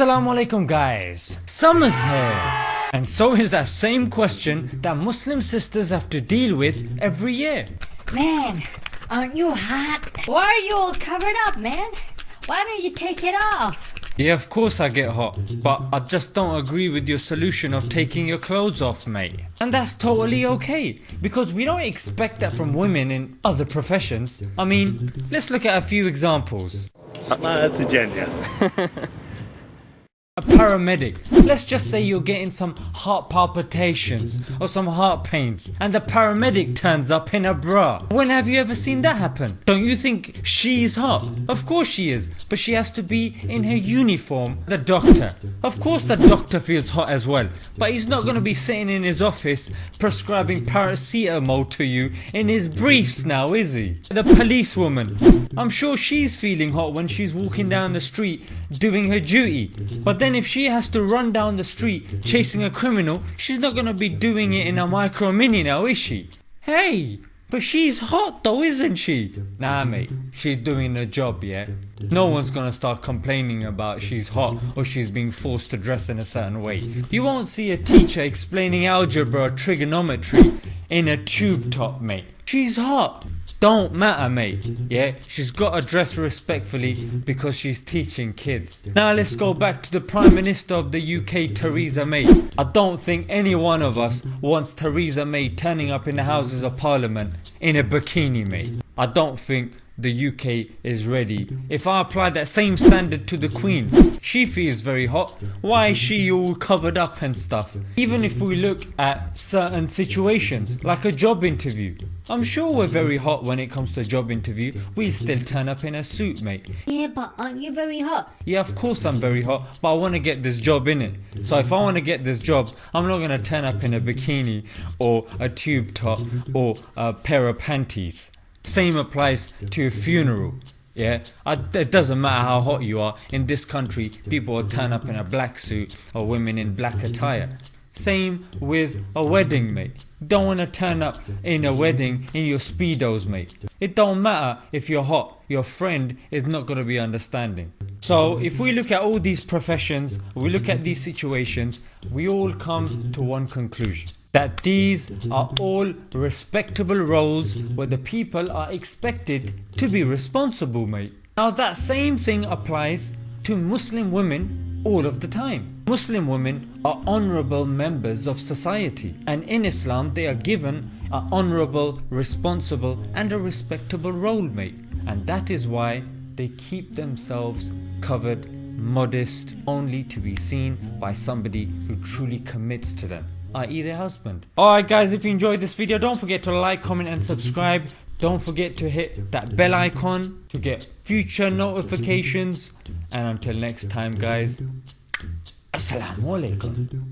Assalamu alaikum guys, summer's here and so is that same question that Muslim sisters have to deal with every year. Man, aren't you hot? Why are you all covered up man? Why don't you take it off? Yeah of course I get hot, but I just don't agree with your solution of taking your clothes off mate. And that's totally okay, because we don't expect that from women in other professions. I mean, let's look at a few examples. A paramedic, let's just say you're getting some heart palpitations or some heart pains and the paramedic turns up in a bra. When have you ever seen that happen? Don't you think she's hot? Of course she is, but she has to be in her uniform, the doctor. Of course the doctor feels hot as well, but he's not gonna be sitting in his office prescribing paracetamol to you in his briefs now is he? The policewoman, I'm sure she's feeling hot when she's walking down the street doing her duty, but then if she has to run down the street chasing a criminal, she's not gonna be doing it in a micro mini now is she? Hey, but she's hot though isn't she? Nah mate, she's doing her job yeah. No one's gonna start complaining about she's hot or she's being forced to dress in a certain way. You won't see a teacher explaining algebra or trigonometry in a tube top mate. She's hot don't matter mate, yeah, she's got to dress respectfully because she's teaching kids. Now let's go back to the Prime Minister of the UK Theresa May. I don't think any one of us wants Theresa May turning up in the Houses of Parliament in a bikini mate. I don't think the UK is ready. If I apply that same standard to the Queen, she feels very hot, why is she all covered up and stuff? Even if we look at certain situations, like a job interview. I'm sure we're very hot when it comes to a job interview, we still turn up in a suit mate. Yeah but aren't you very hot? Yeah of course I'm very hot, but I want to get this job in it. So if I want to get this job, I'm not going to turn up in a bikini or a tube top or a pair of panties. Same applies to a funeral. Yeah, it doesn't matter how hot you are, in this country people will turn up in a black suit or women in black attire. Same with a wedding mate. Don't wanna turn up in a wedding in your speedos mate. It don't matter if you're hot, your friend is not gonna be understanding. So if we look at all these professions, we look at these situations, we all come to one conclusion that these are all respectable roles where the people are expected to be responsible mate. Now that same thing applies to Muslim women all of the time. Muslim women are honourable members of society and in Islam they are given an honourable, responsible and a respectable role mate and that is why they keep themselves covered, modest, only to be seen by somebody who truly commits to them i.e. their husband. Alright guys if you enjoyed this video don't forget to like, comment and subscribe. Don't forget to hit that bell icon to get future notifications and until next time guys Assalamu alaikum.